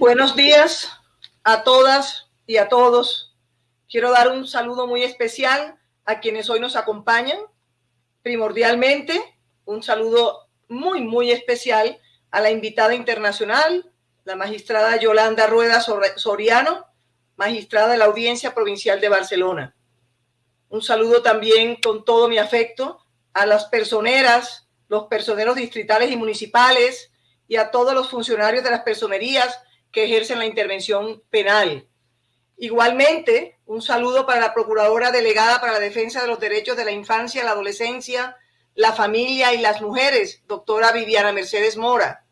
Buenos días a todas y a todos. Quiero dar un saludo muy especial a quienes hoy nos acompañan. Primordialmente, un saludo muy, muy especial a la invitada internacional, la magistrada Yolanda Rueda Soriano, magistrada de la Audiencia Provincial de Barcelona. Un saludo también con todo mi afecto a las personeras, los personeros distritales y municipales y a todos los funcionarios de las personerías que ejercen la intervención penal. Igualmente, un saludo para la Procuradora Delegada para la Defensa de los Derechos de la Infancia, la Adolescencia, la Familia y las Mujeres, doctora Viviana Mercedes Mora.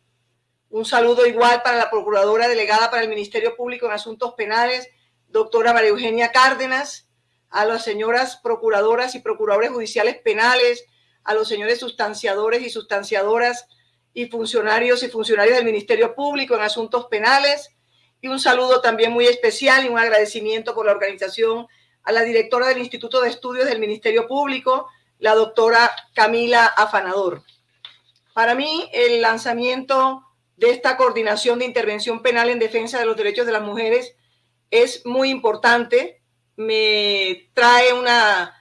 Un saludo igual para la Procuradora Delegada para el Ministerio Público en Asuntos Penales, doctora María Eugenia Cárdenas, a las señoras procuradoras y procuradores judiciales penales, a los señores sustanciadores y sustanciadoras y funcionarios y funcionarios del Ministerio Público en Asuntos Penales, y un saludo también muy especial y un agradecimiento por la organización a la directora del Instituto de Estudios del Ministerio Público, la doctora Camila Afanador. Para mí, el lanzamiento de esta coordinación de intervención penal en defensa de los derechos de las mujeres es muy importante. Me trae una,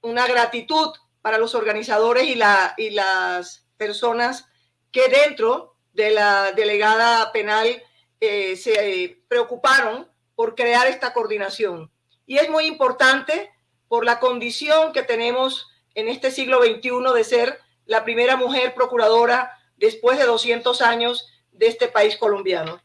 una gratitud para los organizadores y, la, y las personas que dentro de la delegada penal eh, se preocuparon por crear esta coordinación. Y es muy importante por la condición que tenemos en este siglo XXI de ser la primera mujer procuradora después de 200 años de este país colombiano.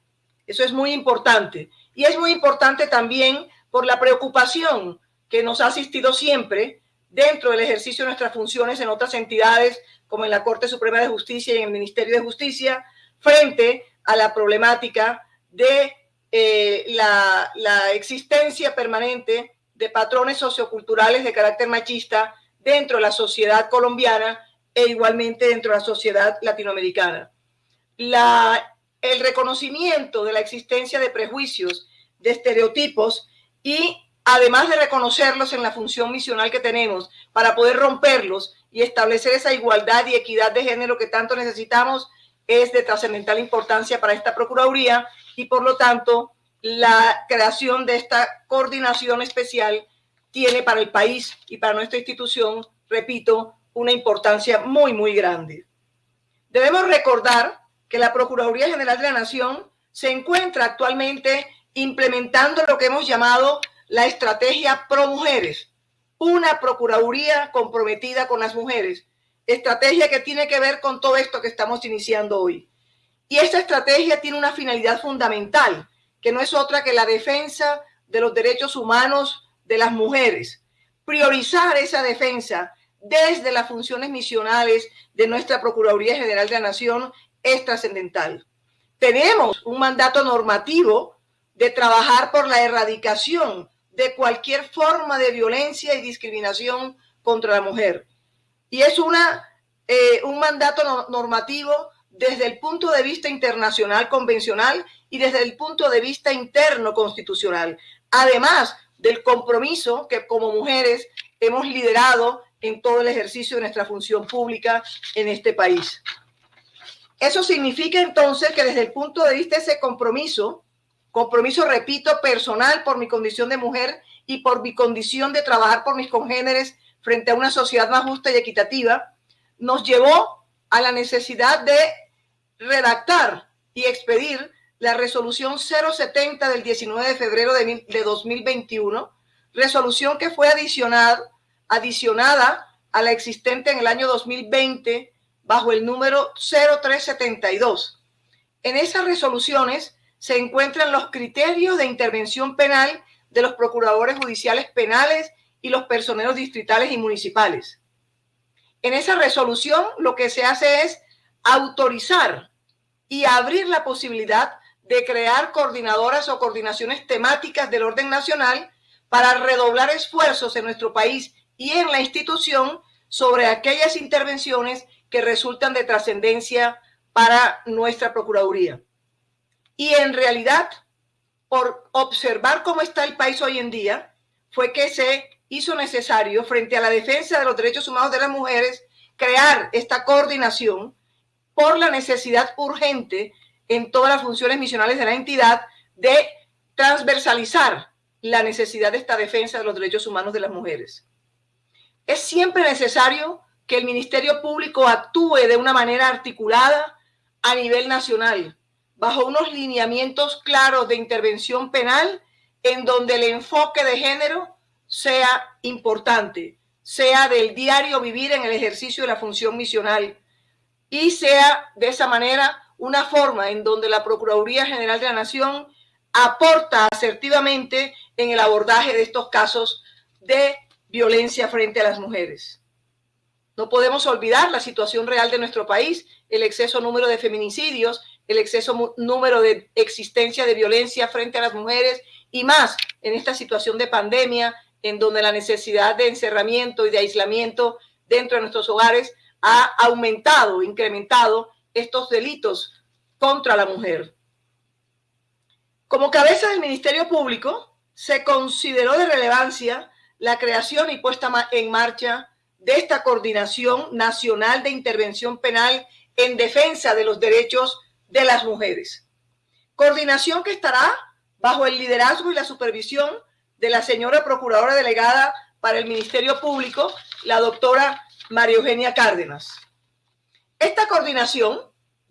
Eso es muy importante. Y es muy importante también por la preocupación que nos ha asistido siempre dentro del ejercicio de nuestras funciones en otras entidades, como en la Corte Suprema de Justicia y en el Ministerio de Justicia, frente a la problemática de eh, la, la existencia permanente de patrones socioculturales de carácter machista dentro de la sociedad colombiana e igualmente dentro de la sociedad latinoamericana. La, el reconocimiento de la existencia de prejuicios, de estereotipos y además de reconocerlos en la función misional que tenemos para poder romperlos y establecer esa igualdad y equidad de género que tanto necesitamos, es de trascendental importancia para esta Procuraduría y por lo tanto la creación de esta coordinación especial tiene para el país y para nuestra institución, repito, una importancia muy, muy grande. Debemos recordar que la Procuraduría General de la Nación se encuentra actualmente implementando lo que hemos llamado la estrategia Pro Mujeres, una Procuraduría comprometida con las mujeres, estrategia que tiene que ver con todo esto que estamos iniciando hoy. Y esta estrategia tiene una finalidad fundamental, que no es otra que la defensa de los derechos humanos de las mujeres. Priorizar esa defensa desde las funciones misionales de nuestra Procuraduría General de la Nación es trascendental. Tenemos un mandato normativo de trabajar por la erradicación de cualquier forma de violencia y discriminación contra la mujer. Y es una, eh, un mandato normativo desde el punto de vista internacional convencional y desde el punto de vista interno constitucional. Además del compromiso que como mujeres hemos liderado en todo el ejercicio de nuestra función pública en este país. Eso significa entonces que desde el punto de vista de ese compromiso, compromiso, repito, personal por mi condición de mujer y por mi condición de trabajar por mis congéneres frente a una sociedad más justa y equitativa, nos llevó a la necesidad de redactar y expedir la resolución 070 del 19 de febrero de, 2021, resolución que fue adicionada, adicionada a la existente en el año 2020 bajo el número 0372. En esas resoluciones se encuentran los criterios de intervención penal de los procuradores judiciales penales y los personeros distritales y municipales. En esa resolución lo que se hace es autorizar y abrir la posibilidad de crear coordinadoras o coordinaciones temáticas del orden nacional para redoblar esfuerzos en nuestro país y en la institución sobre aquellas intervenciones que resultan de trascendencia para nuestra Procuraduría. Y en realidad, por observar cómo está el país hoy en día, fue que se hizo necesario, frente a la defensa de los derechos humanos de las mujeres, crear esta coordinación por la necesidad urgente en todas las funciones misionales de la entidad de transversalizar la necesidad de esta defensa de los derechos humanos de las mujeres. Es siempre necesario que el Ministerio Público actúe de una manera articulada a nivel nacional, bajo unos lineamientos claros de intervención penal en donde el enfoque de género sea importante, sea del diario vivir en el ejercicio de la función misional y sea de esa manera una forma en donde la Procuraduría General de la Nación aporta asertivamente en el abordaje de estos casos de violencia frente a las mujeres. No podemos olvidar la situación real de nuestro país, el exceso número de feminicidios, el exceso número de existencia de violencia frente a las mujeres y más en esta situación de pandemia, en donde la necesidad de encerramiento y de aislamiento dentro de nuestros hogares ha aumentado, incrementado estos delitos contra la mujer. Como cabeza del Ministerio Público, se consideró de relevancia la creación y puesta en marcha de esta Coordinación Nacional de Intervención Penal en defensa de los derechos de las mujeres. Coordinación que estará bajo el liderazgo y la supervisión de la señora Procuradora Delegada para el Ministerio Público, la doctora María Eugenia Cárdenas. Esta coordinación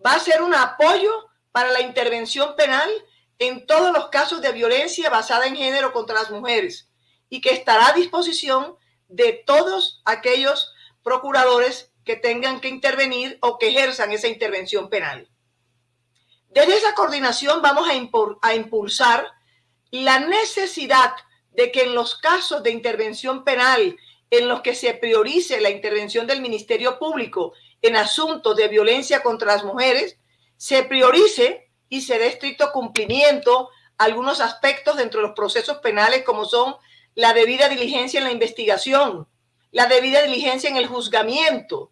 va a ser un apoyo para la intervención penal en todos los casos de violencia basada en género contra las mujeres y que estará a disposición de todos aquellos procuradores que tengan que intervenir o que ejerzan esa intervención penal. Desde esa coordinación vamos a, impulsar la necesidad de que en los casos de intervención penal en los que se priorice la intervención del Ministerio Público en asuntos de violencia contra las mujeres, se priorice y se dé estricto cumplimiento a algunos aspectos dentro de los procesos penales como son la debida diligencia en la investigación, la debida diligencia en el juzgamiento,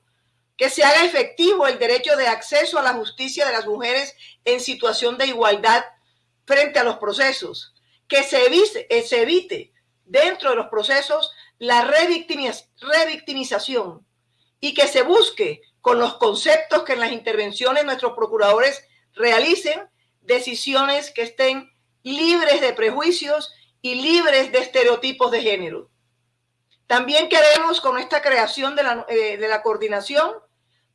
que se haga efectivo el derecho de acceso a la justicia de las mujeres en situación de igualdad frente a los procesos, que se evite, eh, evite dentro de los procesos la revictimización y que se busque con los conceptos que en las intervenciones nuestros procuradores realicen decisiones que estén libres de prejuicios y libres de estereotipos de género. También queremos con esta creación de la, eh, de la coordinación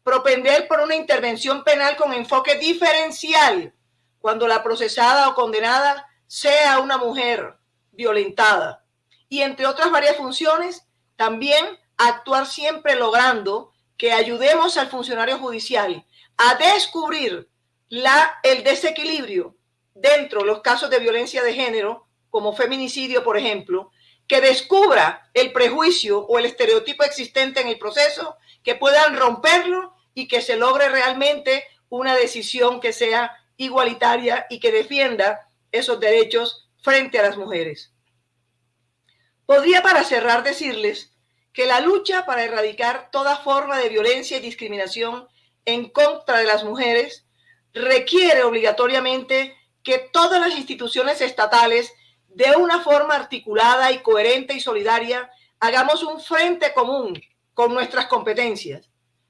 propender por una intervención penal con enfoque diferencial cuando la procesada o condenada sea una mujer violentada. Y entre otras varias funciones, también actuar siempre logrando que ayudemos al funcionario judicial a descubrir la, el desequilibrio dentro de los casos de violencia de género, como feminicidio, por ejemplo, que descubra el prejuicio o el estereotipo existente en el proceso, que puedan romperlo y que se logre realmente una decisión que sea igualitaria y que defienda esos derechos frente a las mujeres. Podría para cerrar decirles que la lucha para erradicar toda forma de violencia y discriminación en contra de las mujeres requiere obligatoriamente que todas las instituciones estatales, de una forma articulada y coherente y solidaria, hagamos un frente común con nuestras competencias.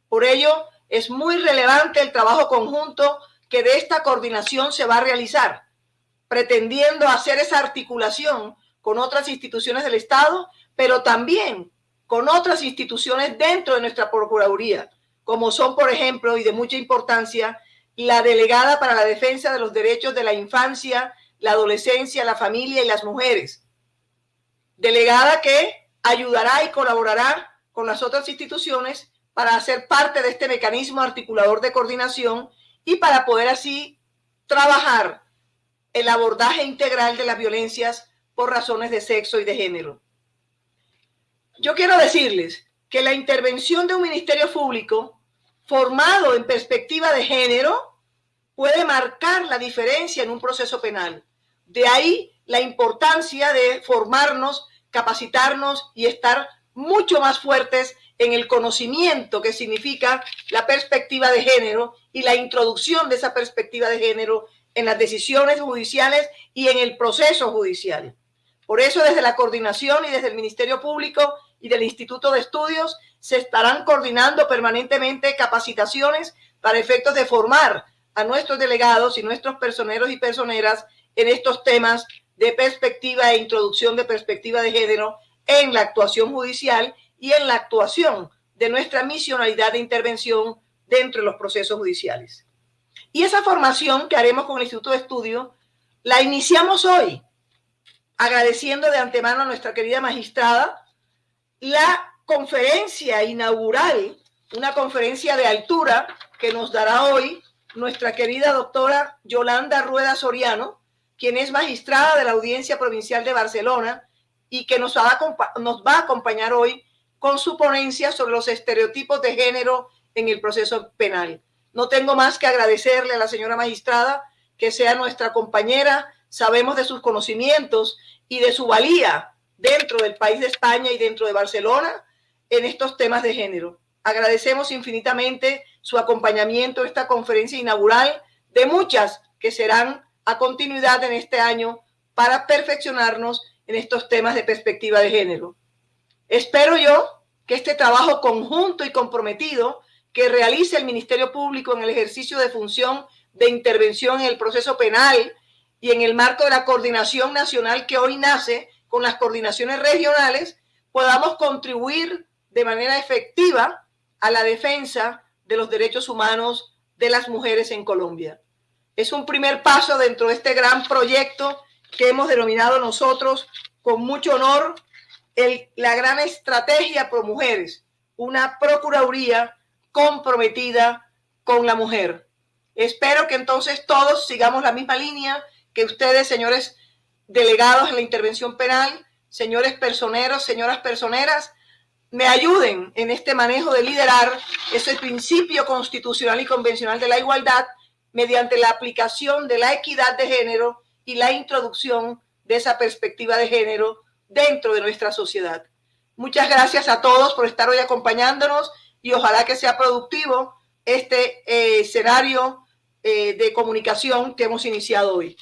Por ello, es muy relevante el trabajo conjunto que de esta coordinación se va a realizar, pretendiendo hacer esa articulación con otras instituciones del Estado, pero también con otras instituciones dentro de nuestra Procuraduría, como son, por ejemplo, y de mucha importancia, la delegada para la defensa de los derechos de la infancia, la adolescencia, la familia y las mujeres. Delegada que ayudará y colaborará con las otras instituciones para hacer parte de este mecanismo articulador de coordinación y para poder así trabajar el abordaje integral de las violencias por razones de sexo y de género. Yo quiero decirles que la intervención de un ministerio público formado en perspectiva de género puede marcar la diferencia en un proceso penal. De ahí la importancia de formarnos, capacitarnos y estar mucho más fuertes en el conocimiento que significa la perspectiva de género y la introducción de esa perspectiva de género en las decisiones judiciales y en el proceso judicial. Por eso desde la coordinación y desde el Ministerio Público y del Instituto de Estudios se estarán coordinando permanentemente capacitaciones para efectos de formar a nuestros delegados y nuestros personeros y personeras en estos temas de perspectiva e introducción de perspectiva de género en la actuación judicial y en la actuación de nuestra misionalidad de intervención dentro de los procesos judiciales. Y esa formación que haremos con el Instituto de Estudio la iniciamos hoy, agradeciendo de antemano a nuestra querida magistrada la conferencia inaugural, una conferencia de altura que nos dará hoy nuestra querida doctora Yolanda Rueda Soriano, quien es magistrada de la Audiencia Provincial de Barcelona y que nos va, a, nos va a acompañar hoy con su ponencia sobre los estereotipos de género en el proceso penal. No tengo más que agradecerle a la señora magistrada que sea nuestra compañera. Sabemos de sus conocimientos y de su valía dentro del país de España y dentro de Barcelona en estos temas de género. Agradecemos infinitamente su acompañamiento a esta conferencia inaugural de muchas que serán a continuidad en este año para perfeccionarnos en estos temas de perspectiva de género. Espero yo que este trabajo conjunto y comprometido que realice el Ministerio Público en el ejercicio de función de intervención en el proceso penal y en el marco de la coordinación nacional que hoy nace con las coordinaciones regionales, podamos contribuir de manera efectiva a la defensa de los derechos humanos de las mujeres en Colombia. Es un primer paso dentro de este gran proyecto que hemos denominado nosotros con mucho honor la gran estrategia pro mujeres, una procuraduría comprometida con la mujer. Espero que entonces todos sigamos la misma línea que ustedes, señores delegados en la intervención penal, señores personeros, señoras personeras, me ayuden en este manejo de liderar ese principio constitucional y convencional de la igualdad mediante la aplicación de la equidad de género y la introducción de esa perspectiva de género dentro de nuestra sociedad. Muchas gracias a todos por estar hoy acompañándonos y ojalá que sea productivo este eh, escenario eh, de comunicación que hemos iniciado hoy.